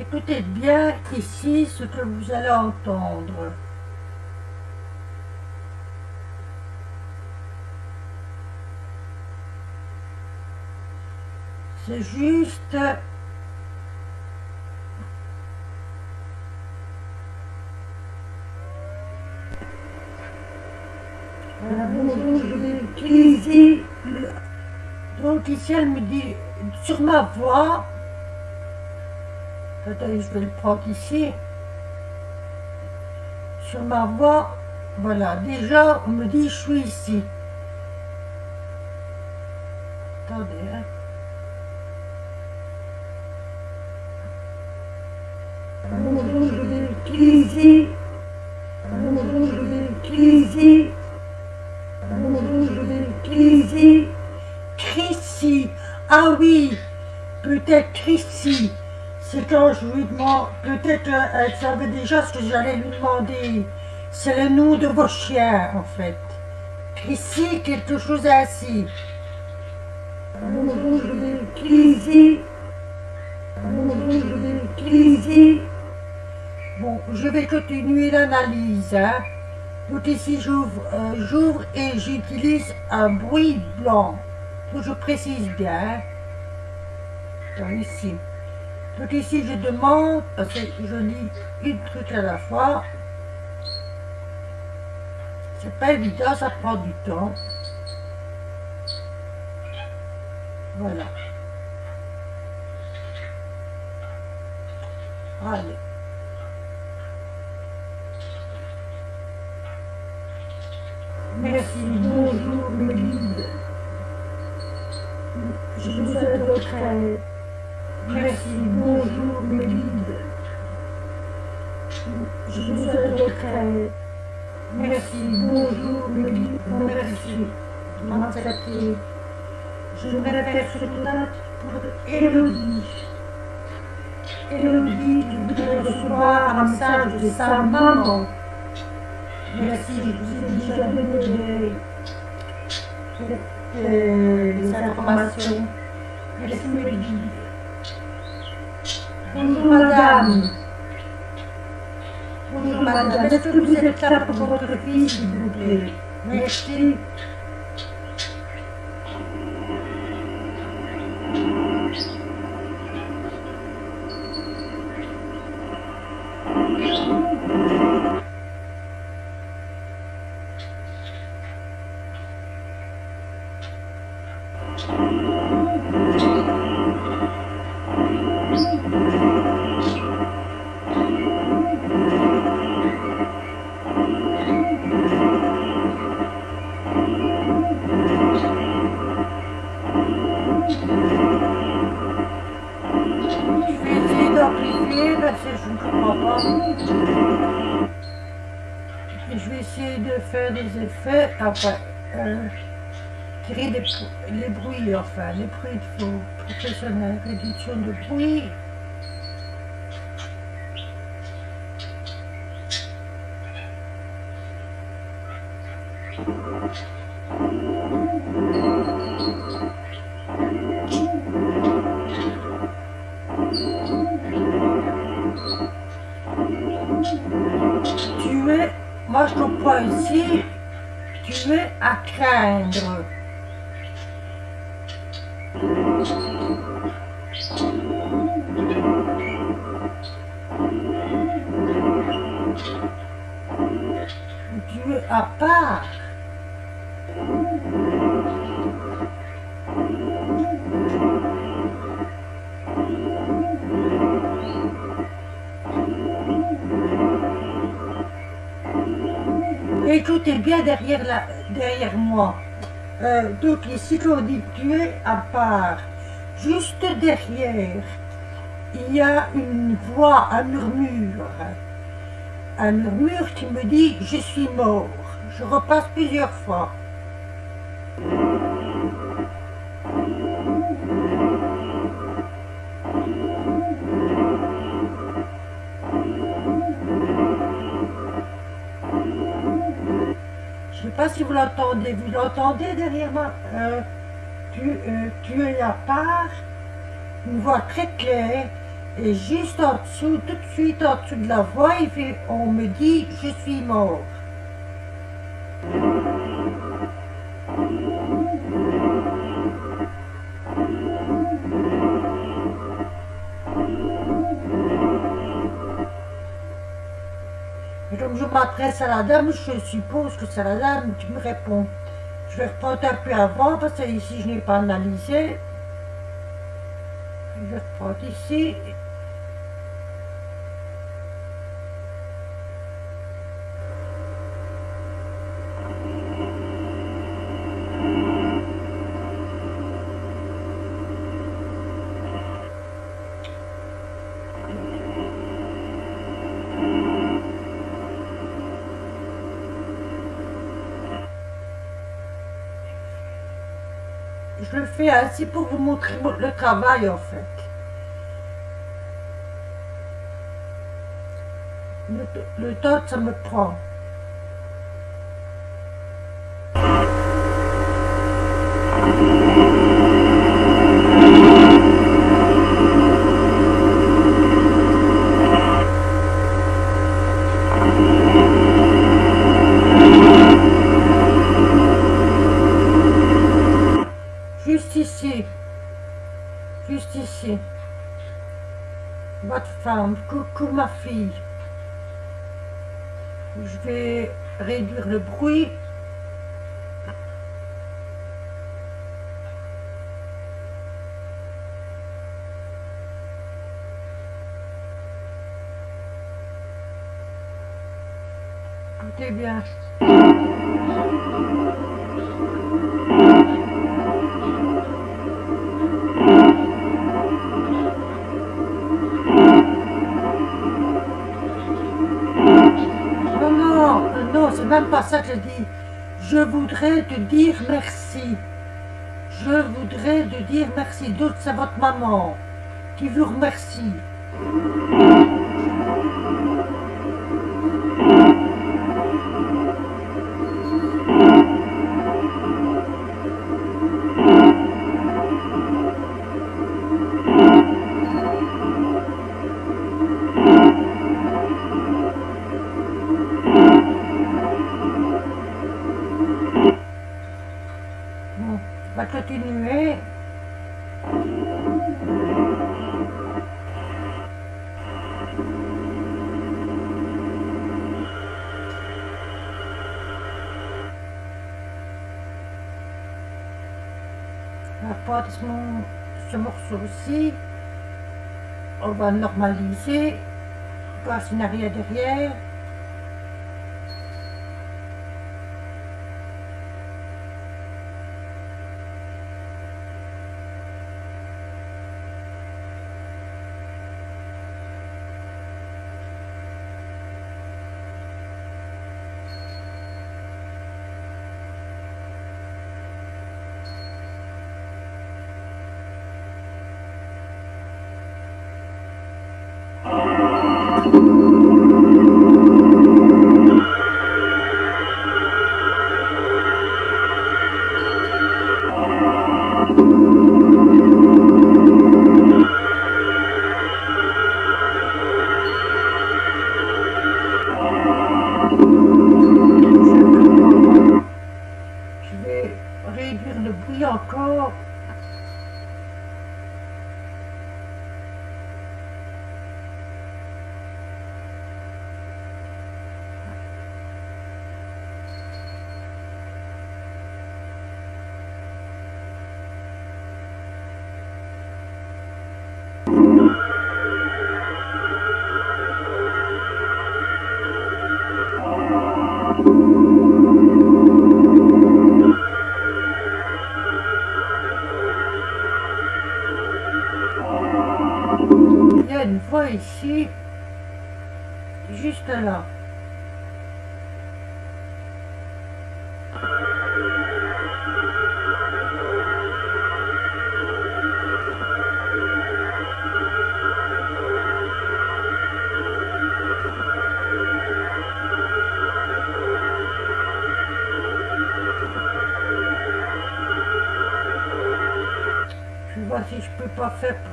Écoutez bien ici ce que vous allez entendre. C'est juste donc ici elle me dit sur ma voix attendez je vais le prendre ici sur ma voix voilà déjà on me dit je suis ici attendez hein. je vais utiliser utiliser Chrissy. Ah oui, peut-être Chrissy. C'est quand je lui demande, peut-être euh, elle savait déjà ce que j'allais lui demander. C'est le nom de vos chiens, en fait. Chrissy, quelque chose ainsi. Utiliser. Utiliser. Bon, je vais continuer l'analyse. Hein. Donc ici, euh, j'ouvre et j'utilise un bruit blanc. Faut je précise bien. ici. Donc ici, je demande, parce que je lis une truc à la fois. C'est pas évident, ça prend du temps. Voilà. Allez. Merci, bonjour guide. Je vous souhaite votre aide. Merci, bonjour le guide. Je vous aide. Merci, bonjour le guide. Merci. M'accepter. Je voudrais faire ce contact pour Élodie. Élodie qui voudrait recevoir un message de sa maman. Merci, je vous ai déjà donné les informations. Merci, Mélodie. Bonjour, madame. Bonjour, madame. Est-ce que vous êtes pour votre fils, s'il vous plaît Merci. enfin, euh, tirer les, bruits, enfin, les bruits de faux professionnels, réduction de bruit. Donc ici, on dit tu es à part. Juste derrière, il y a une voix, un murmure. Un murmure qui me dit je suis mort. Je repasse plusieurs fois. Si vous l'entendez. Vous l'entendez derrière moi euh, tu, euh, tu, es à part, une voix très claire, Et juste en dessous, tout de suite en dessous de la voix, on me dit je suis mort. Je m'adresse à la dame, je suppose que c'est la dame qui me répond. Je vais reprendre un peu avant parce que ici je n'ai pas analysé. Je vais reprendre ici. Ainsi pour vous montrer le travail en fait. Le, temps ça me prend. Écoutez bien. Non, non, non, c'est même pas ça que je dis. Je voudrais te dire merci. Je voudrais te dire merci. D'autres, c'est votre maman qui vous remercie. On prendre ce, ce morceau-ci. On va normaliser. Passe une arrière derrière.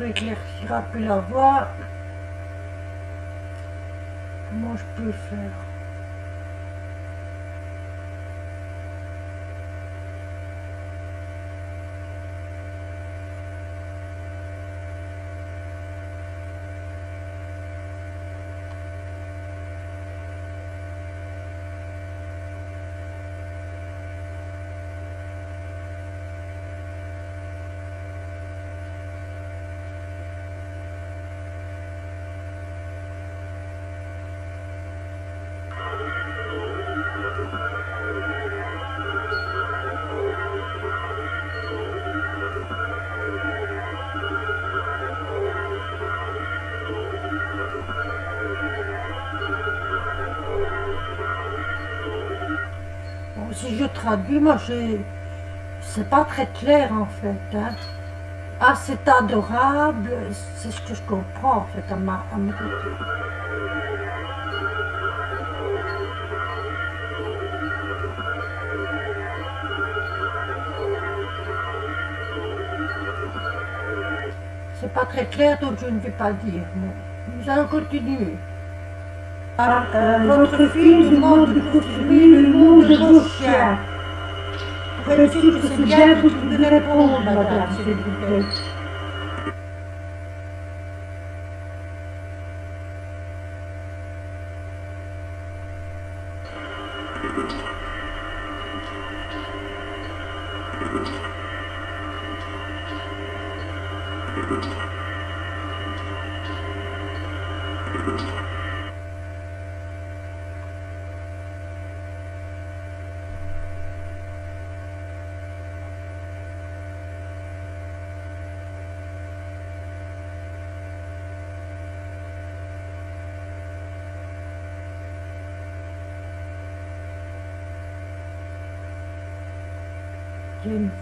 éclaircira plus la voie. Comment je peux faire? Traduis, moi, j'ai... c'est pas très clair en fait. hein. Ah, c'est adorable, c'est ce que je comprends en fait à, ma, à mon côté. C'est pas très clair, donc je ne vais pas dire. Mais nous allons continuer. Ah, euh, votre fille demande de confirmer le nom de vos chiens. Pour être sûr que c'est bien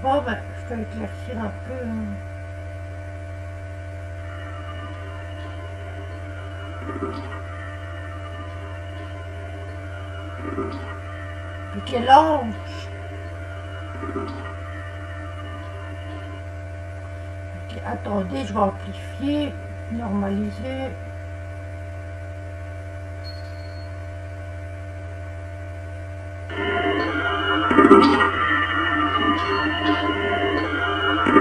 ben, je peux éclaircir un peu. hein. Puis quel ange? Attendez, je vais amplifier, normaliser.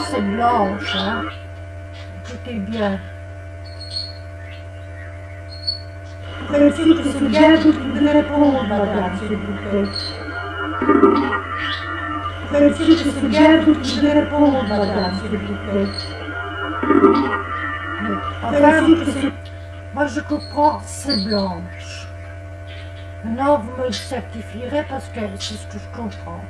c'est blanche. Hein. Écoutez bien. Pour être sûr que c'est bien vous qui devez répondre, madame, s'il vous plaît. Que c'est bien vous qui devez répondre, madame, s'il vous plaît. Enfin, que moi, je comprends, c'est blanche. Maintenant, vous me le certifierez parce que c'est ce que je comprends.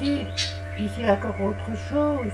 Ici. Ici, encore autre chose.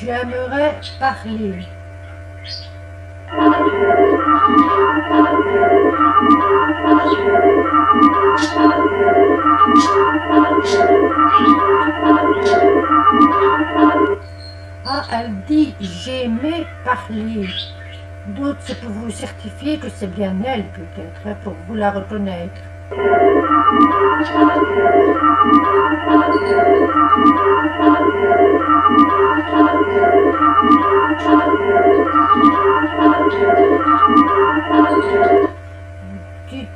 J'aimerais parler. Ah, elle dit j'aimais parler. D'autres, c'est pour vous certifier que c'est bien elle, peut-être, hein, pour vous la reconnaître.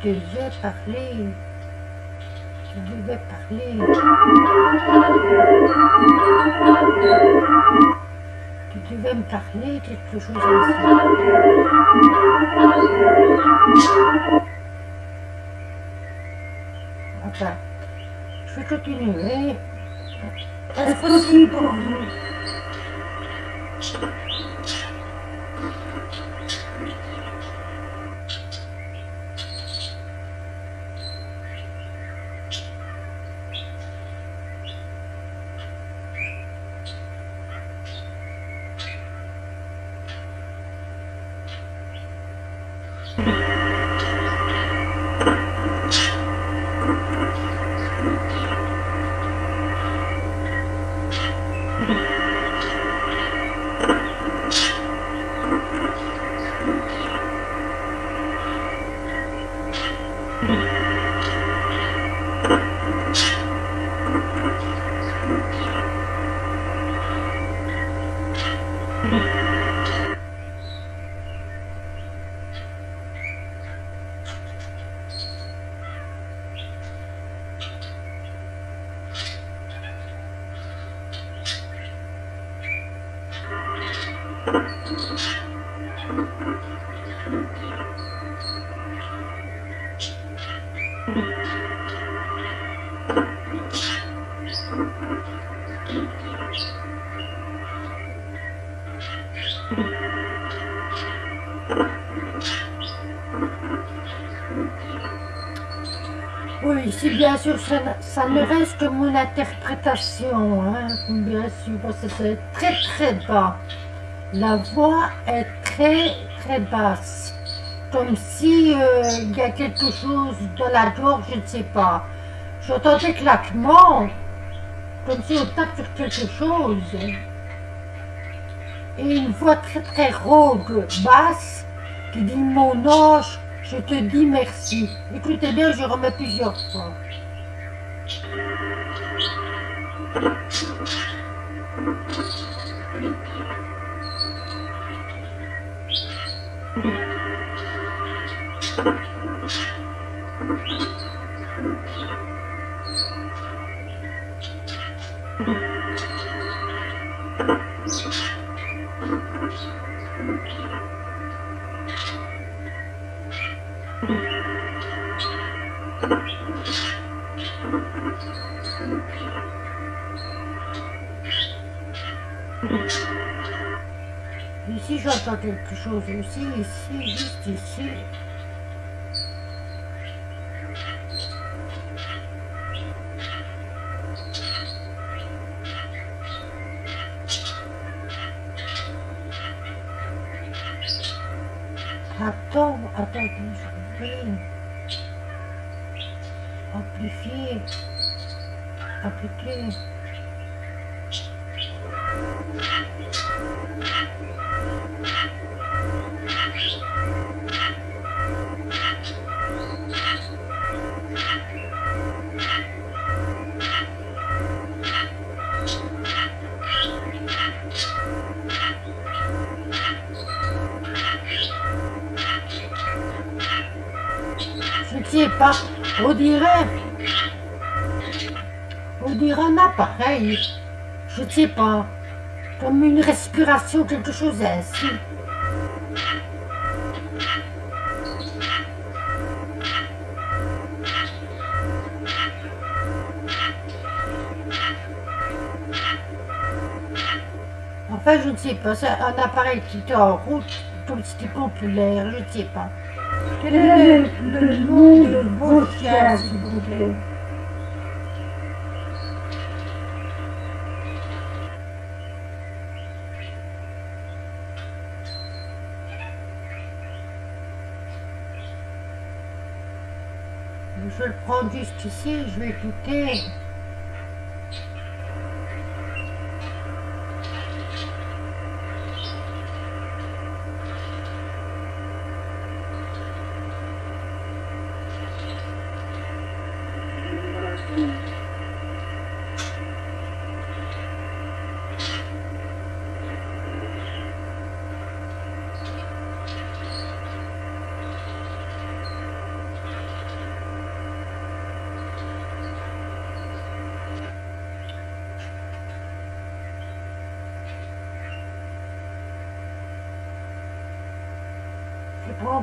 Tu devais parler. Tu devais parler. Tu devais me parler quelque chose ainsi. Enfin, je vais continuer. Est-ce Oui, si bien sûr, ça, ça ne reste que mon interprétation, hein, bien sûr, c'est très très bas. La voix est très très basse, comme si euh, il y a quelque chose dans la gorge, je ne sais pas. J'entends des claquements, comme si on tape sur quelque chose. Et une voix très très rauque, basse, qui dit mon ange, je te dis merci. Écoutez bien, je remets plusieurs fois. Ici, j'entends quelque chose aussi, ici, juste ici. On dirait, on dirait un appareil, je ne sais pas, comme une respiration, quelque chose ainsi. Enfin, je ne sais pas, c'est un appareil qui est en route, c'était populaire, je ne sais pas. Quel est le, nom de vos chiens, s'il vous plaît Je le prends juste ici, je vais écouter.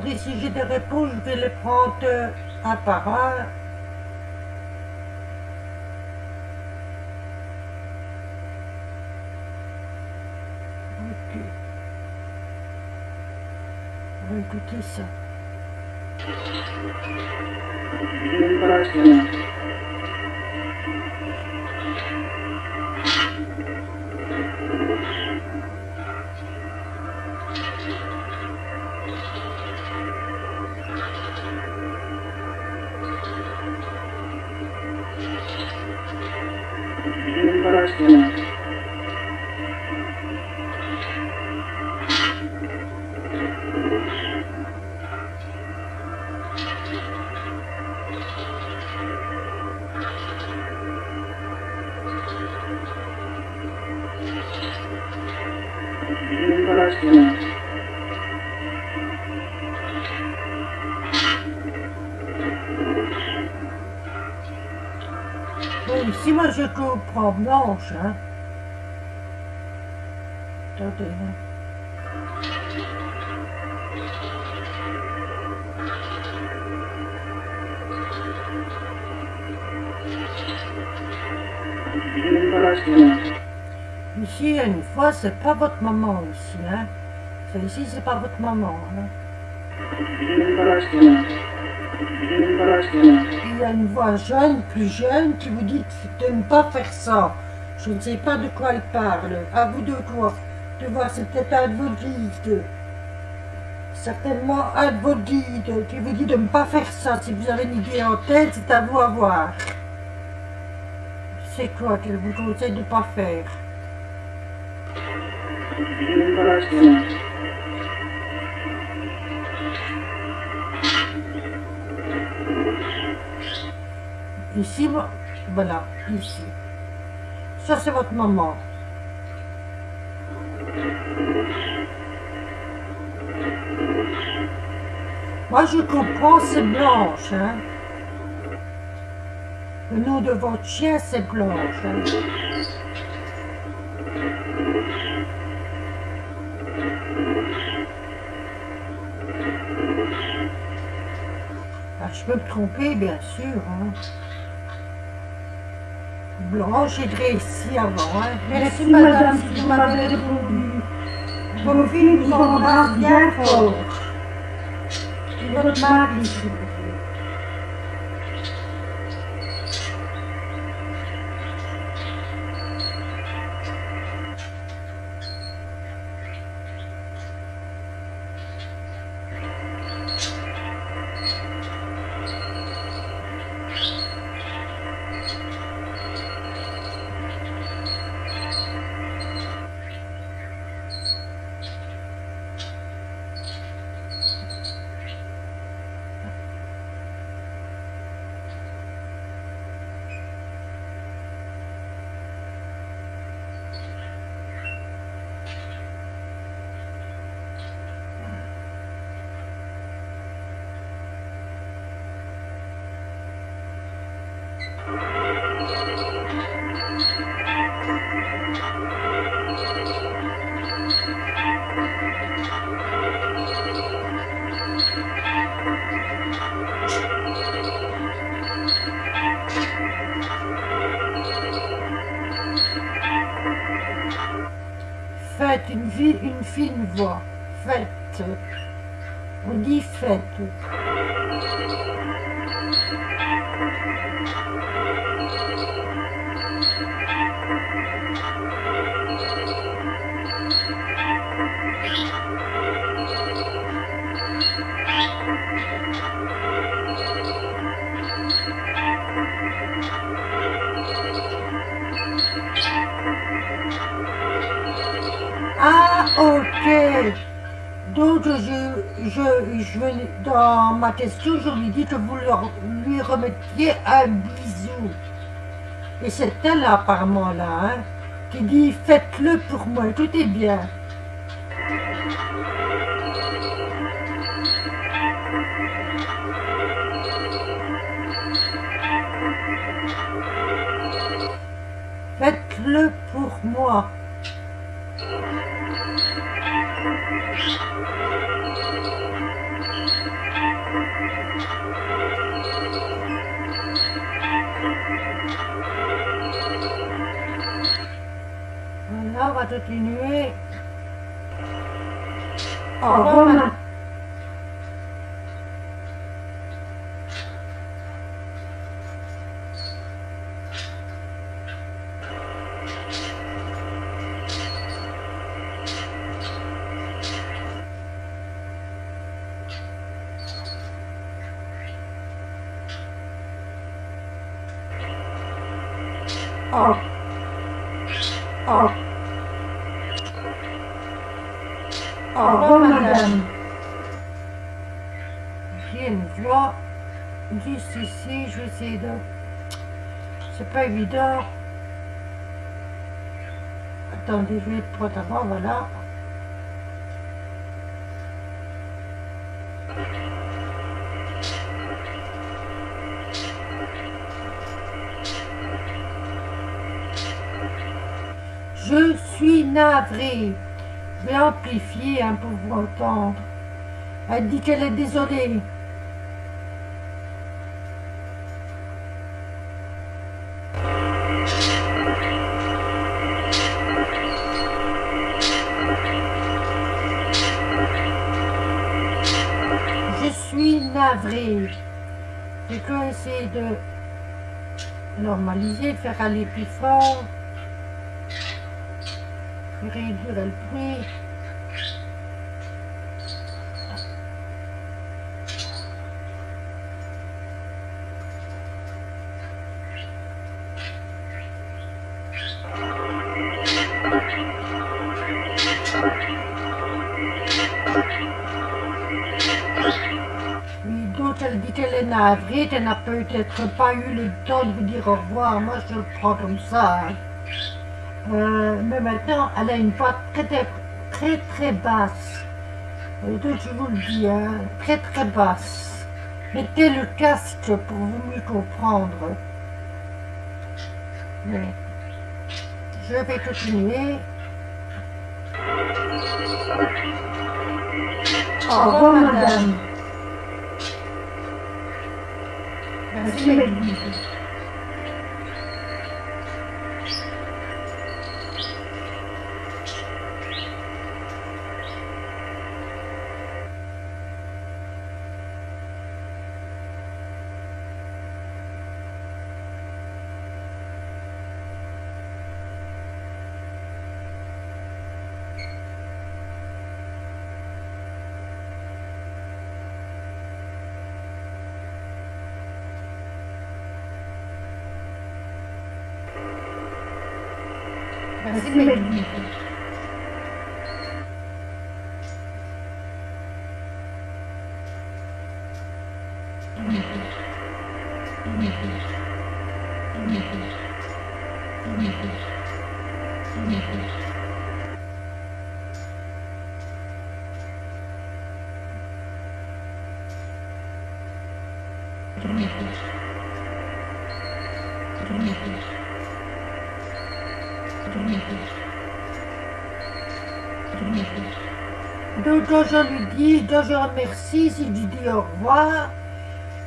Ici, j'ai des réponses, je vais les prendre euh, un par un. Ok. On va écouter ça. Bon, ici, comprends blanche, hein. Attendez, hein. Ici, une fois, c'est pas votre maman ici, hein. Ça, ici, c'est pas votre maman, hein. Une voix jeune, plus jeune, qui vous dit de ne pas faire ça. Je ne sais pas de quoi elle parle. À vous de voir. De voir, c'est peut-être un de vos guides. Certainement un de vos guides qui vous dit de ne pas faire ça. Si vous avez une idée en tête, c'est à vous à voir. C'est quoi qu'elle vous conseille de ne pas faire? Ici, vo- voilà, ici. Ça, c'est votre maman. Moi, je comprends, c'est blanche. Hein. Le nom de votre chien, c'est blanche. hein. Ah, je peux me tromper, bien sûr. Hein. Blanche et Gracie avant. Hein. Merci, madame, si vous m'avez répondu. Vos filles vous embrassent bien fort. Et votre mari, une, Donc, je, je, je, dans ma question, je lui dis que vous lui remettiez un bisou. Et c'est elle, apparemment, là, hein, qui dit « Faites-le pour moi, tout est bien. » Faites-le pour moi. Continuer. Au revoir, madame. Au Au Au revoir, madame. J'ai une voix juste ici, je vais essayer de... C'est pas évident. Attendez, je vais être droite avant, voilà. Amplifier un pour vous entendre. Elle dit qu'elle est désolée. Je suis navrée. J'ai qu'à essayer de normaliser, faire aller plus fort, réduire le bruit. Qu'elle n'a peut-être pas eu le temps de vous dire au revoir. Moi, je le prends comme ça. hein. Euh, mais maintenant, elle a une voix très très très, très basse. Et donc, je vous le dis, hein, très très basse. Mettez le casque pour vous mieux comprendre. Je vais continuer. Au revoir, madame. Merci, Mélanie. 嗯 Donc quand je lui dis, quand je remercie, si lui dis au revoir,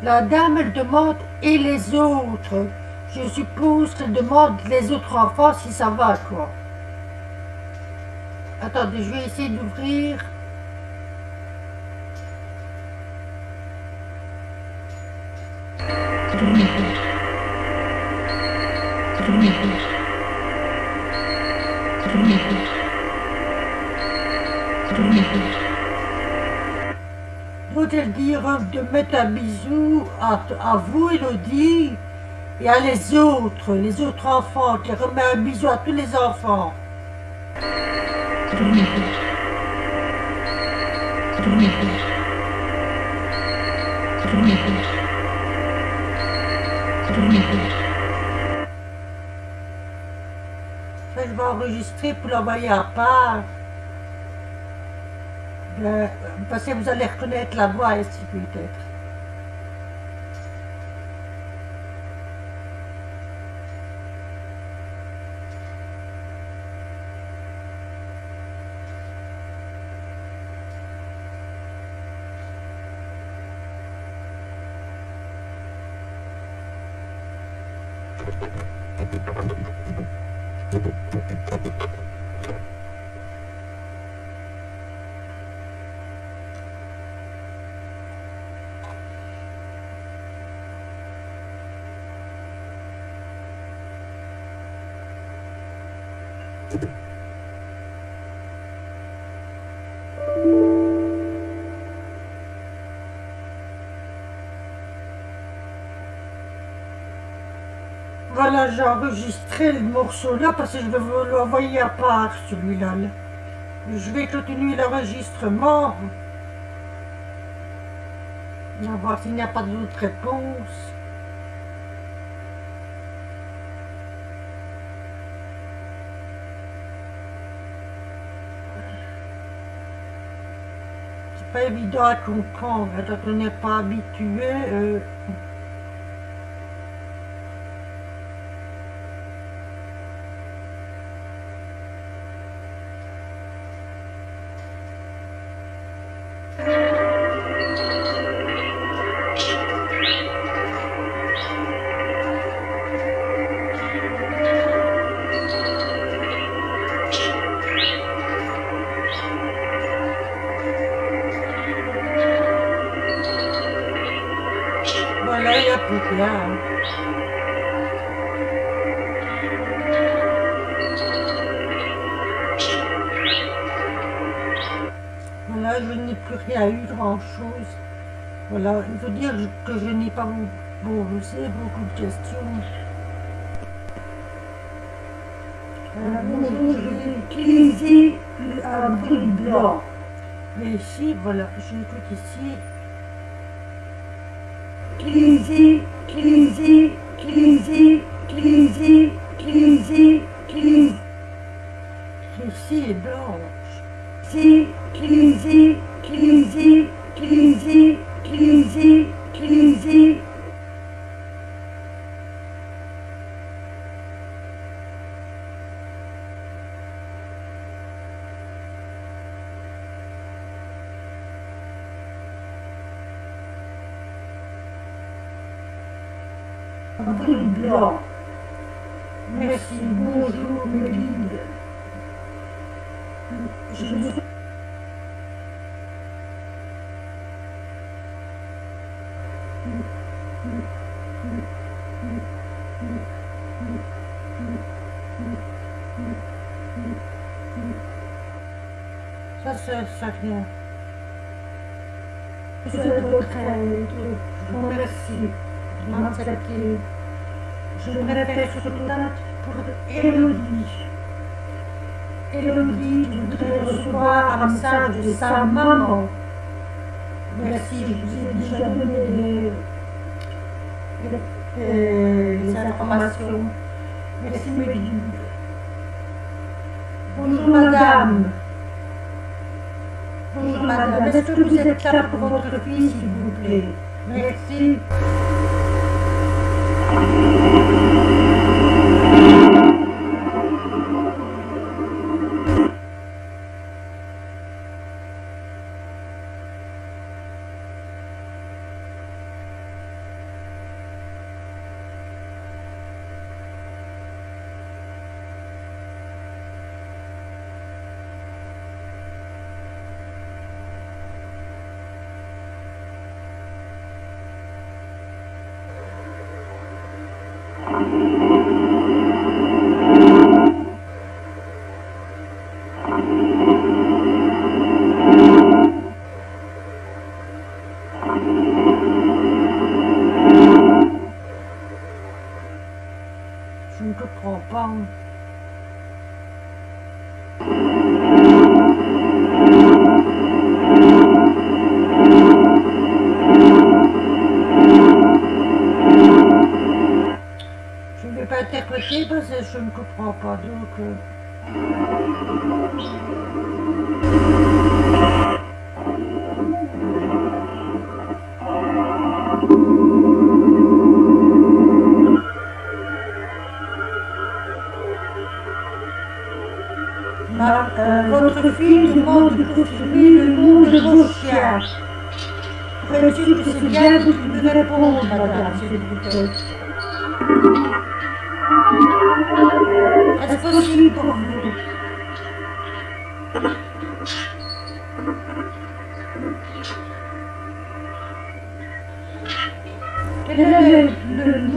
la dame elle demande et les autres? Je suppose qu'elle demande les autres enfants si ça va quoi. Attendez, je vais essayer d'ouvrir. Faut-elle dire de mettre un bisou à, vous, Elodie, et à les autres, les autres enfants, qui remet un bisou à tous les enfants. Je vais enregistrer pour l'envoyer à part. Euh, parce que vous allez reconnaître la voix ici peut-être. J'ai enregistré le morceau là parce que je vais vous l'envoyer à part celui-là. Je vais continuer l'enregistrement. On voir s'il n'y a pas d'autres réponses. C'est pas évident à comprendre, quand on n'est pas habitué. euh, grand-chose. Voilà, il faut dire que je n'ai pas posé beaucoup de questions. Euh, bonjour, j'ai utilisé un bruit blanc. Mais ici, voilà, j'écoute ici. Utilisé, utilisé, utilisé, utilisé, utilisé, utilisé, Ici est blanche. utilisé, bruit blanc. Merci, Bonjour, le guide. Je me Ça, ça, ça votre aide. Je vous remercie Je me répète toute date pour Élodie. Élodie voudrait recevoir un message de sa maman. Merci, je vous ai déjà donné les- les informations. Merci, Mélanie. Bonjour, madame. Bonjour, madame. Est-ce que vous êtes là pour votre fille, s'il vous plaît? Merci. ハハハハ! Ma- euh, votre fille demande de confirmer le nom de vos chiens. Pour être sûr que c'est bien, vous pouvez répondre, madame, s'il vous plaît. Est-ce possible pour vous Quel est le, le